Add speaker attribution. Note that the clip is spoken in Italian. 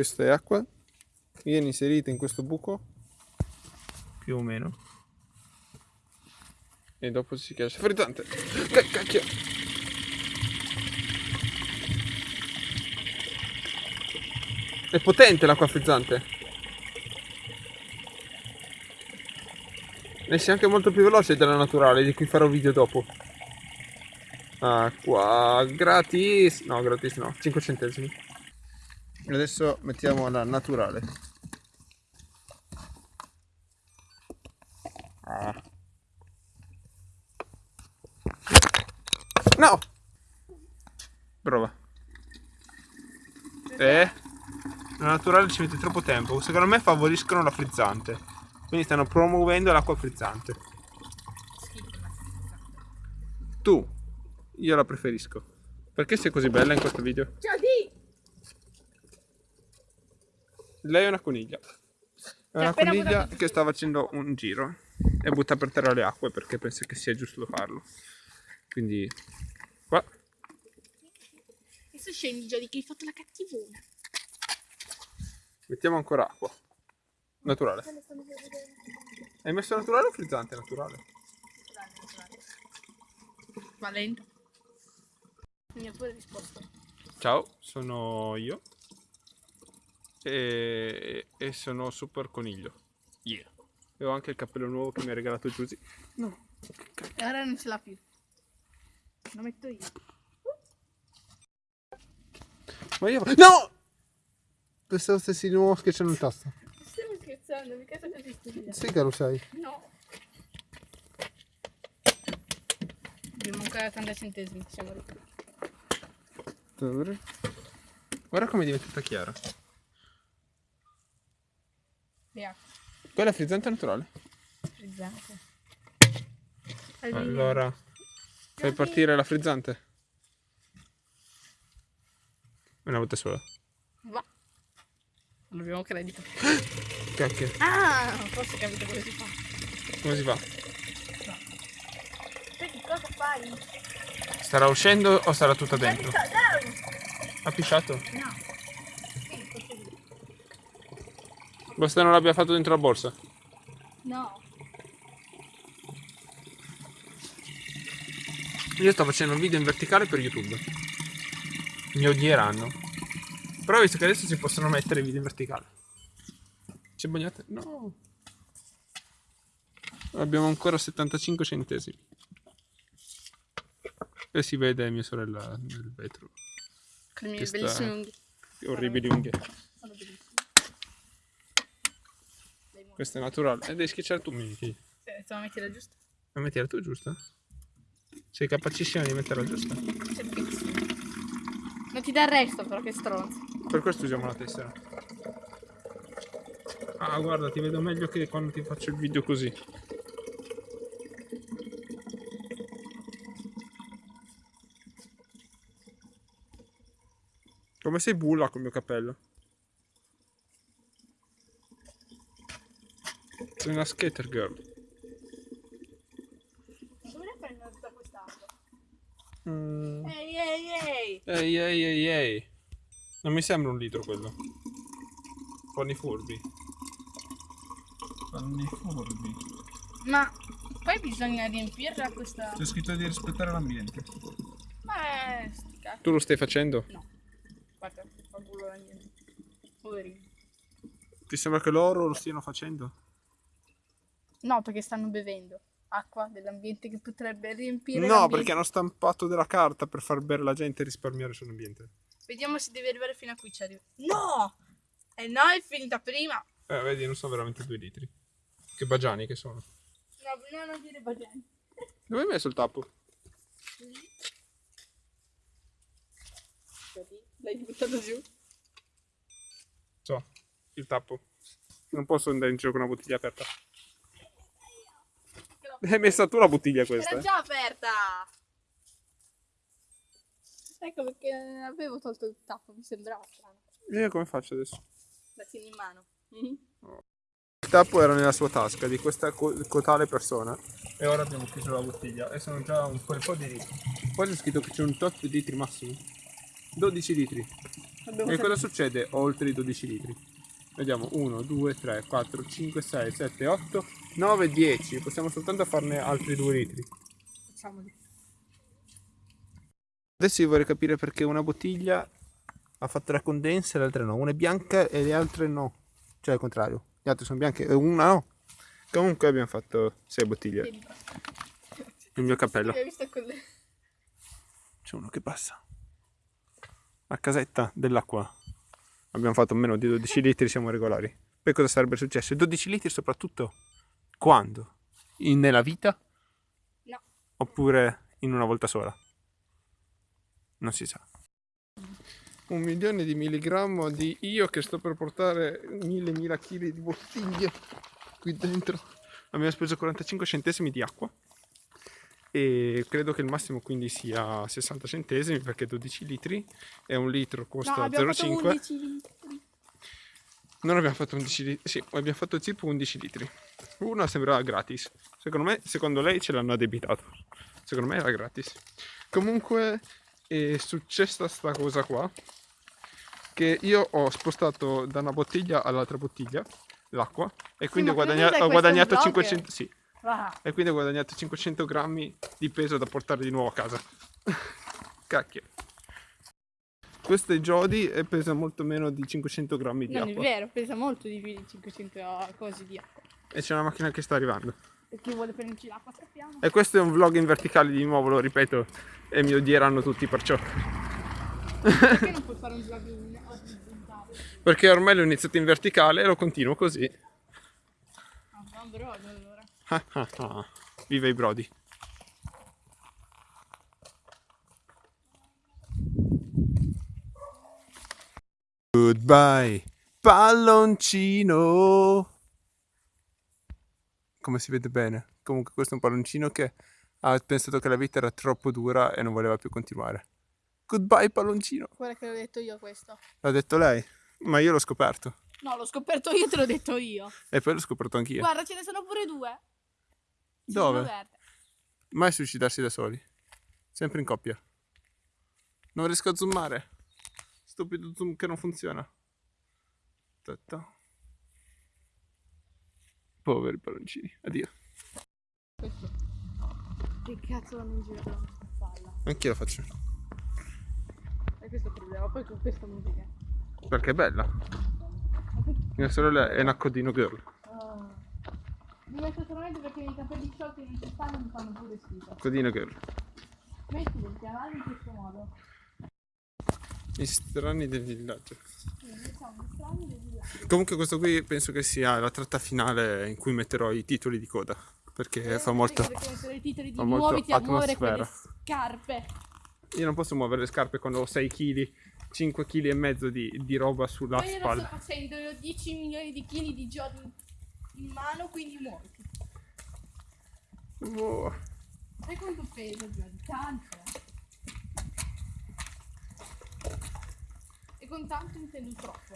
Speaker 1: questa è acqua. Viene inserita in questo buco. Più o meno. E dopo si chiama frizzante cacchio. È potente l'acqua frizzante. E sia anche molto più veloce della naturale di cui farò video dopo. Acqua gratis. No gratis no. 5 centesimi adesso mettiamo la naturale. Ah. no! Prova. Eh la naturale ci mette troppo tempo. Secondo me favoriscono la frizzante. Quindi stanno promuovendo l'acqua frizzante. Tu. Io la preferisco. Perché sei così bella in questo video? Ciao Lei è una coniglia. È una coniglia che sta facendo un giro e butta per terra le acque perché pensa che sia giusto farlo. Quindi qua.
Speaker 2: Adesso scendi già di che hai fatto la cattivona.
Speaker 1: Mettiamo ancora acqua. Naturale. Hai messo naturale o frizzante? Naturale.
Speaker 2: Va lento. Mi ha pure risposto.
Speaker 1: Ciao, sono io. E, e sono Super Coniglio. Yeah. E ho anche il cappello nuovo che mi ha regalato Giusy.
Speaker 2: No. E ora non ce l'ha più. Lo metto io.
Speaker 1: Ma io... No! Pensavo stessi di nuovo schiacciando il tasto.
Speaker 2: Stiamo scherzando, mica sei così stupida.
Speaker 1: Sì che lo sai.
Speaker 2: No. Abbiamo ancora 80 centesimi, siamo ricchi.
Speaker 1: Guarda come è diventata chiara.
Speaker 2: Yeah.
Speaker 1: Quella frizzante naturale?
Speaker 2: Frizzante.
Speaker 1: Allora, fai partire la frizzante? Una volta sola.
Speaker 2: Va. Non abbiamo credito.
Speaker 1: Cacchio.
Speaker 2: Ah, forse capito come si fa.
Speaker 1: Come si fa?
Speaker 2: No. Che cosa fai?
Speaker 1: Starà uscendo o sarà tutta dentro? Ha pisciato? No. Basta non l'abbia fatto dentro la borsa?
Speaker 2: No.
Speaker 1: Io sto facendo un video in verticale per YouTube. Mi odieranno. Però visto che adesso si possono mettere video in verticale. C'è bagnate? No. Abbiamo ancora 75 centesimi. E si vede mia sorella nel vetro.
Speaker 2: Con le mie bellissime unghie.
Speaker 1: Orribili unghie. Questa è naturale. E devi schiacciare tu, Miki.
Speaker 2: Sì, la metti la giusta.
Speaker 1: La metti la tua giusta? Sei capacissima di metterla giusta?
Speaker 2: Certissimo. Non ti dà il resto però, che stronzo.
Speaker 1: Per questo usiamo la tessera. Ah, guarda, ti vedo meglio che quando ti faccio il video così. Come sei bulla col mio cappello? Sei una skater girl.
Speaker 2: Dove ne prendo tutta quest'acqua?
Speaker 1: Mm.
Speaker 2: Ehi ehi ehi!
Speaker 1: Ehi ehi ehi ehi! Non mi sembra un litro quello. Fanno i furbi. Fanno i furbi.
Speaker 2: Ma poi bisogna riempirla questa...
Speaker 1: C'è scritto di rispettare l'ambiente.
Speaker 2: Ma è...
Speaker 1: Tu lo stai facendo?
Speaker 2: No. Guarda, fa culo la niente. Poverino.
Speaker 1: Ti sembra che loro lo stiano facendo?
Speaker 2: No, perché stanno bevendo acqua dell'ambiente che potrebbe riempire
Speaker 1: No, perché hanno stampato della carta per far bere la gente e risparmiare sull'ambiente.
Speaker 2: Vediamo se deve arrivare fino a qui ci arriva. No! Eh no, è finita prima.
Speaker 1: Eh, vedi, non sono veramente due litri. Che bagiani che sono.
Speaker 2: No, no, non dire bagiani.
Speaker 1: Dove hai messo il tappo?
Speaker 2: L'hai buttato giù?
Speaker 1: So, il tappo. Non posso andare in giro con una bottiglia aperta. Hai messa tu la bottiglia questa?
Speaker 2: Era già aperta! Ecco perché avevo tolto il tappo, mi sembrava strano.
Speaker 1: E come faccio adesso?
Speaker 2: La tieni in mano. Mm -hmm.
Speaker 1: Il tappo era nella sua tasca di questa cotale persona e ora abbiamo chiuso la bottiglia e sono già un bel po' di litri. Poi c'è scritto che c'è un tot di litri massimo. 12 litri.
Speaker 2: Abbiamo
Speaker 1: E cosa succede oltre i 12 litri? Vediamo 1, 2, 3, 4, 5, 6, 7, 8, 9, 10. Possiamo soltanto farne altri 2 litri.
Speaker 2: Facciamoli.
Speaker 1: Adesso io vorrei capire perché una bottiglia ha fatto la condensa e le altre no. Una è bianca e le altre no. Cioè al contrario. Le altre sono bianche e una no. Comunque abbiamo fatto 6 bottiglie. Il mio cappello. C'è uno che passa. La casetta dell'acqua. Abbiamo fatto meno di 12 litri, siamo regolari. Poi cosa sarebbe successo? 12 litri soprattutto quando? In- nella vita?
Speaker 2: No.
Speaker 1: Oppure in una volta sola? Non si sa. Un milione di milligrammo di io che sto per portare mille mila chili di bottiglie qui dentro. Abbiamo speso 45 centesimi di acqua e credo che il massimo quindi sia 60 centesimi perché 12 litri e un litro
Speaker 2: No,
Speaker 1: costa
Speaker 2: fatto
Speaker 1: 0,5
Speaker 2: 11 litri.
Speaker 1: non abbiamo fatto 11 litri sì abbiamo fatto tipo 11 litri. Uno sembrava gratis. Secondo me secondo lei ce l'hanno addebitato. Secondo me era gratis. Comunque è successa sta cosa qua che io ho spostato da una bottiglia all'altra bottiglia l'acqua e quindi
Speaker 2: ma
Speaker 1: ho, guadagna- ho guadagnato
Speaker 2: vlog.
Speaker 1: 500 sì
Speaker 2: Ah,
Speaker 1: e quindi ho guadagnato 500 grammi di peso da portare di nuovo a casa. Cacchio. Questo è Jody e pesa molto meno di 500 grammi di
Speaker 2: non è
Speaker 1: acqua.
Speaker 2: vero, pesa molto di più di 500 cose di acqua.
Speaker 1: E c'è una macchina che sta arrivando.
Speaker 2: E chi vuole prenderci l'acqua sappiamo.
Speaker 1: E questo è un vlog in verticale di nuovo, lo ripeto, e mi odieranno tutti perciò.
Speaker 2: Perché non puoi fare un vlog in orizzontale?
Speaker 1: Perché ormai l'ho iniziato in verticale e lo continuo così.
Speaker 2: Ah, va
Speaker 1: Viva i brodi. Goodbye, palloncino. Come si vede bene. Comunque questo è un palloncino che ha pensato che la vita era troppo dura e non voleva più continuare. Goodbye, palloncino.
Speaker 2: Guarda che l'ho detto io questo.
Speaker 1: L'ha detto lei, ma io l'ho scoperto.
Speaker 2: No, l'ho scoperto io, te l'ho detto io.
Speaker 1: E poi l'ho scoperto anch'io.
Speaker 2: Guarda, ce ne sono pure due.
Speaker 1: Dove?
Speaker 2: verde.
Speaker 1: Mai suicidarsi da soli. Sempre in coppia. Non riesco a zoomare. Stupido zoom che non funziona. Aspetta. Poveri palloncini. Addio.
Speaker 2: Questo. Che cazzo vanno in giro con una palla?
Speaker 1: Anch'io lo faccio.
Speaker 2: E questo è il problema. Poi con questa musica.
Speaker 1: Perché è bella. Mia sorella è una codino girl.
Speaker 2: Mi metto solamente perché i capelli sciolti non ci stanno mi fanno pure schifo.
Speaker 1: Codino girl.
Speaker 2: Mettili il canale in questo modo.
Speaker 1: Gli strani del villaggio.
Speaker 2: Strani del.
Speaker 1: Comunque questo qui penso che sia la tratta finale in cui metterò i titoli di coda. Perché fa molto...
Speaker 2: Perché mettere i titoli di muoviti a muovere quelle scarpe.
Speaker 1: Io non posso muovere le scarpe quando ho 6 kg, 5 kg e mezzo di, di roba sulla
Speaker 2: Ma io lo sto facendo, ho 10 milioni di chili di giorni in mano, quindi muoviti.
Speaker 1: Oh.
Speaker 2: Sai quanto pesa Giorgio? Tanto. E con tanto intendo troppo.